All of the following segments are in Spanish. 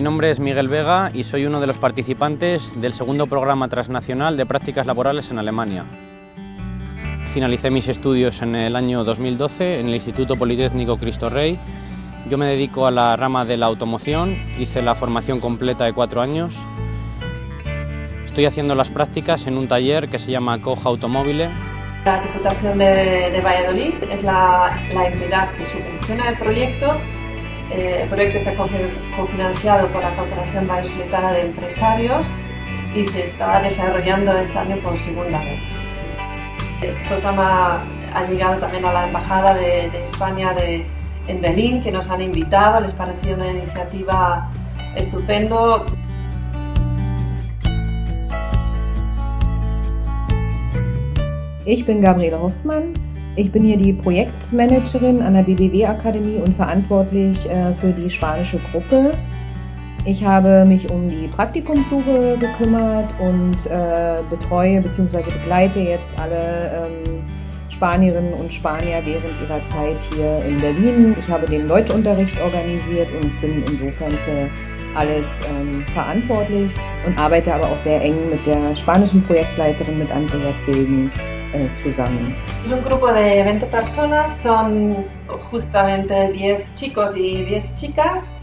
mi nombre es Miguel Vega y soy uno de los participantes del segundo programa transnacional de prácticas laborales en Alemania. Finalicé mis estudios en el año 2012 en el Instituto Politécnico Cristo Rey. Yo me dedico a la rama de la automoción, hice la formación completa de cuatro años. Estoy haciendo las prácticas en un taller que se llama Coja Automóvil. La Diputación de, Valladolid es la, entidad que subvenciona el proyecto. Eh, el proyecto está cofinanciado por la Corporación Vallisoletana de Empresarios y se está desarrollando este año por segunda vez. Este programa ha llegado también a la Embajada de, de España de, en Berlín, que nos han invitado, les pareció una iniciativa estupendo. Ich bin Gabriele Hoffmann. Ich bin hier die Projektmanagerin an der BBW Akademie und verantwortlich äh, für die spanische Gruppe. Ich habe mich um die Praktikumssuche gekümmert und äh, betreue bzw. begleite jetzt alle ähm, Spanierinnen und Spanier während ihrer Zeit hier in Berlin. Ich habe den Deutschunterricht organisiert und bin insofern für alles ähm, verantwortlich und arbeite aber auch sehr eng mit der spanischen Projektleiterin, mit Andrea Zilgen, äh, zusammen. Es un grupo de 20 personas, son justamente 10 chicos y 10 chicas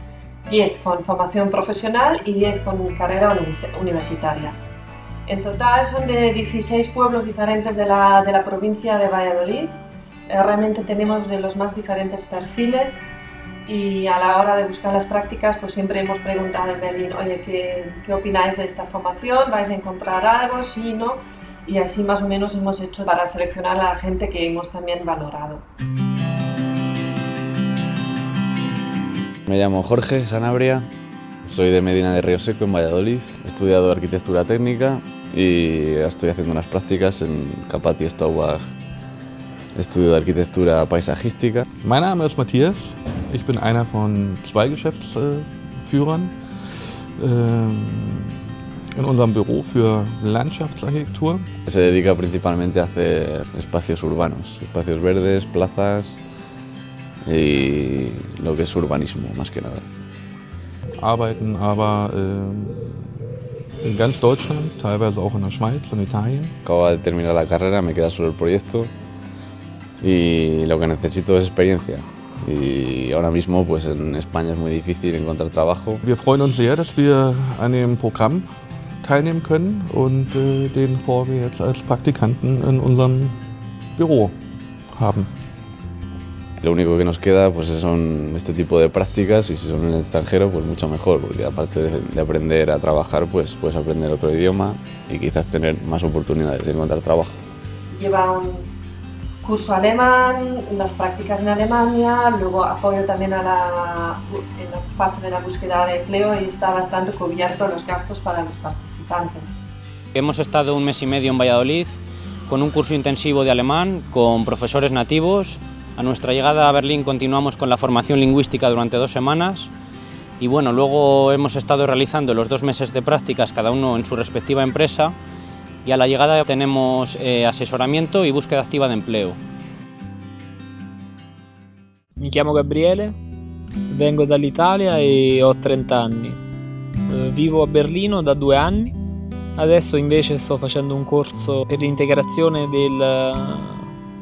10 con formación profesional y 10 con carrera universitaria. En total son de 16 pueblos diferentes de la, de la provincia de Valladolid. Eh, realmente tenemos de los más diferentes perfiles y a la hora de buscar las prácticas pues siempre hemos preguntado en Berlín, oye, ¿qué, qué opináis de esta formación? ¿Vais a encontrar algo? Sí, no. Y así más o menos hemos hecho para seleccionar a la gente que hemos también valorado. Me llamo Jorge Sanabria, soy de Medina de Río Seco, en Valladolid. He estudiado arquitectura técnica y estoy haciendo unas prácticas en Capati Staubach, Estudio de Architektur Paisagistik. Mein Name ist Matthias. Ich bin einer von zwei Geschäftsführern in unserem Büro für Landschaftsarchitektur. Se dedica principalmente a hacer espacios urbanos, espacios verdes, plazas, y lo que es urbanismo más que nada. Arbeiten aber äh, in ganz Deutschland, teilweise auch in der Schweiz und Italien. Acabo de terminar la carrera, me queda solo el proyecto y lo que necesito es experiencia. Y ahora mismo pues en España es muy difícil encontrar trabajo. Wir freuen uns sehr, dass wir an dem Programm teilnehmen können und äh, den vor wir jetzt als Praktikanten in unserem Büro haben. Lo único que nos queda pues, son este tipo de prácticas y si son en el extranjero, pues mucho mejor, porque aparte de, de aprender a trabajar, pues puedes aprender otro idioma y quizás tener más oportunidades de encontrar trabajo. Lleva un curso alemán, las prácticas en Alemania, luego apoyo también a la, en la fase de la búsqueda de empleo y está bastante cubierto los gastos para los Hemos estado un mes y medio en Valladolid con un curso intensivo de alemán con profesores nativos a nuestra llegada a Berlín continuamos con la formación lingüística durante dos semanas y bueno, luego hemos estado realizando los dos meses de prácticas cada uno en su respectiva empresa y a la llegada tenemos eh, asesoramiento y búsqueda activa de empleo. Mi chiamo Gabriele, vengo dall'Italia e ho 30 anni. Eh, vivo a Berlino da due anni, adesso invece sto facendo un corso per l'integrazione del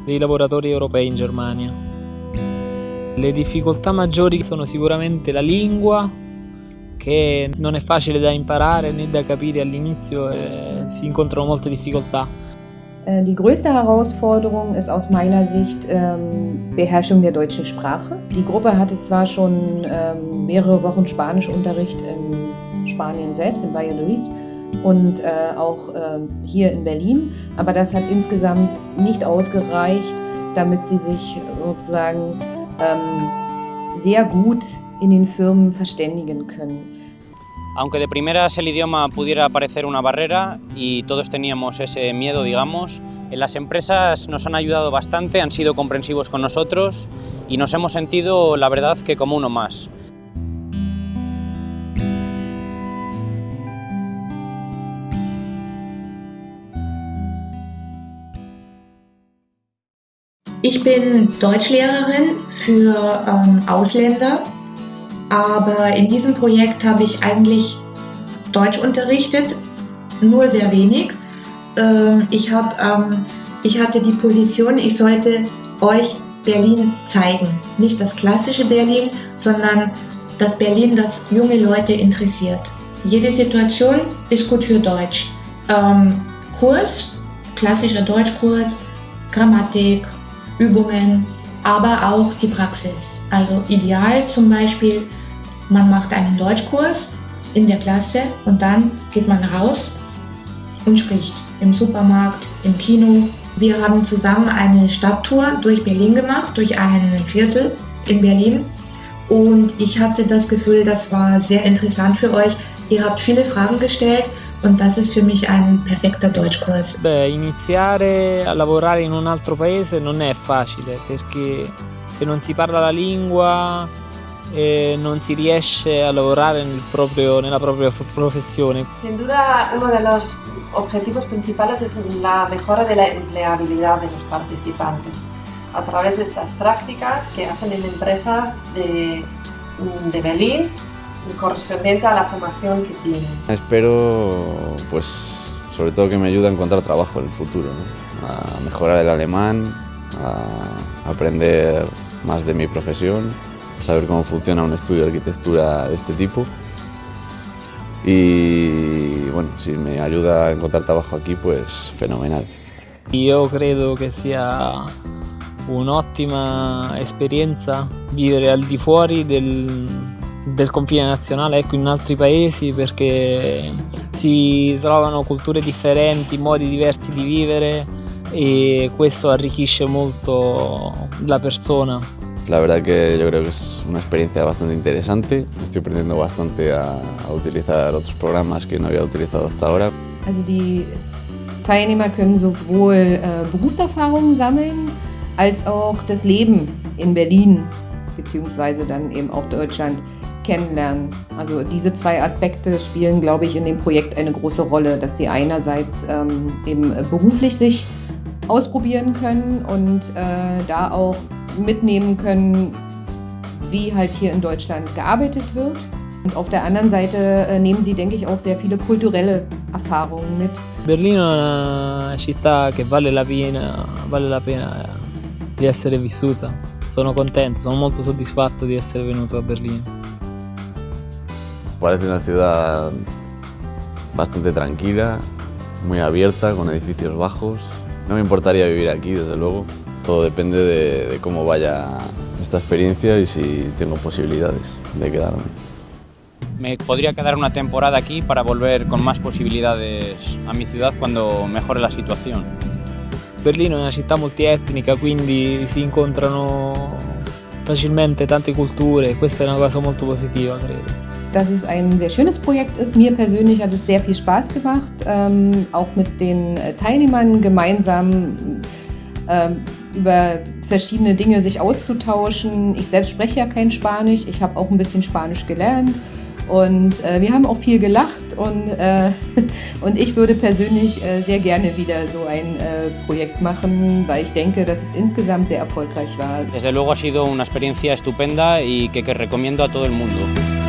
dei lavoratori europei in Germania. Le difficoltà maggiori sono sicuramente la lingua, che non è facile da imparare né da capire all'inizio e si incontrano molte difficoltà. Äh, die größte Herausforderung ist aus meiner Sicht ähm, Beherrschung der deutschen Sprache. Die Gruppe hatte zwar schon ähm, mehrere Wochen Spanischunterricht in Spanien selbst, in Valladolid, und äh, auch äh, hier in Berlin. Aber das hat insgesamt nicht ausgereicht, damit sie sich sozusagen ähm, sehr gut in den Firmen verständigen können. Aunque de primeras el idioma pudiera parecer una barrera y todos teníamos ese miedo, digamos, en las empresas nos han ayudado bastante, han sido comprensivos con nosotros y nos hemos sentido, la verdad, que como uno más. Ich bin Deutschlehrerin für ähm, Ausländer aber in diesem Projekt habe ich eigentlich Deutsch unterrichtet, nur sehr wenig. Ähm, ich, hab, ähm, ich hatte die Position, ich sollte euch Berlin zeigen. Nicht das klassische Berlin, sondern das Berlin, das junge Leute interessiert. Jede Situation ist gut für Deutsch. Ähm, Kurs, klassischer Deutschkurs, Grammatik, Übungen, aber auch die Praxis. Also ideal zum Beispiel, man macht einen Deutschkurs in der Klasse und dann geht man raus und spricht im Supermarkt, im Kino. Wir haben zusammen eine Stadttour durch Berlin gemacht, durch ein Viertel in Berlin. Und ich hatte das Gefühl, das war sehr interessant für euch. Ihr habt viele Fragen gestellt und das ist für mich ein perfekter Deutschkurs. Beh, iniziare a lavorare in un altro paese non è facile perché se non si parla la lingua e non si riesce a lavorare nel proprio, nella propria professione. Sin duda uno de los objetivos principales es la mejora de la empleabilidad de los participantes a través de estas prácticas que hacen en empresas de, de Berlín correspondiente a la formación que tienen. Espero, pues, sobre todo que me ayude a encontrar trabajo en el futuro, ¿no? a mejorar el alemán, a aprender más de mi profesión, saber cómo funciona un estudio de arquitectura de este tipo. Y bueno, si me ayuda a encontrar trabajo aquí, pues fenomenal. Io credo che sia un'ottima esperienza vivere al di fuori del, del confine nazionale, ecco, in altri paesi perché si trovano culture differenti, modi diversi di vivere e questo arricchisce molto la persona. La verdad que yo creo que es una experiencia bastante interesante. Estoy aprendiendo bastante a, a utilizar otros programas que no había utilizado hasta ahora. Also die Teilnehmer können sowohl äh, Berufserfahrungen sammeln, als auch das Leben in Berlin beziehungsweise dann eben auch Deutschland kennenlernen. Also diese zwei Aspekte spielen, glaube ich, in dem Projekt eine große Rolle, dass sie einerseits ähm, eben beruflich sich ausprobieren können und äh, da auch mitnehmen können, wie halt hier in Deutschland gearbeitet wird. Und auf der anderen Seite äh, nehmen sie, denke ich, auch sehr viele kulturelle Erfahrungen mit. Berlino è una città che vale la pena, vale la pena di essere vissuta. Sono contento, sono molto soddisfatto di essere venuto a Berlino. Parece una ciudad bastante tranquila, muy abierta, con edificios bajos. No me importaría vivir aquí, desde luego. Todo depende de, de cómo vaya esta experiencia y si tengo posibilidades de quedarme. Me podría quedar una temporada aquí para volver con más posibilidades a mi ciudad cuando mejore la situación. Berlino è una città multietnica, quindi si incontrano facilmente tante culture questa è una cosa molto positiva, credo. Dass es ein sehr schönes Projekt ist. Mir persönlich hat es sehr viel Spaß gemacht, ähm, auch mit den äh, Teilnehmern gemeinsam ähm, über verschiedene Dinge sich auszutauschen. Ich selbst spreche ja kein Spanisch, ich habe auch ein bisschen Spanisch gelernt und äh, wir haben auch viel gelacht und, äh, und ich würde persönlich äh, sehr gerne wieder so ein äh, Projekt machen, weil ich denke, dass es insgesamt sehr erfolgreich war. Desde luego ha sido una experiencia estupenda y que, que recomiendo a todo el mundo.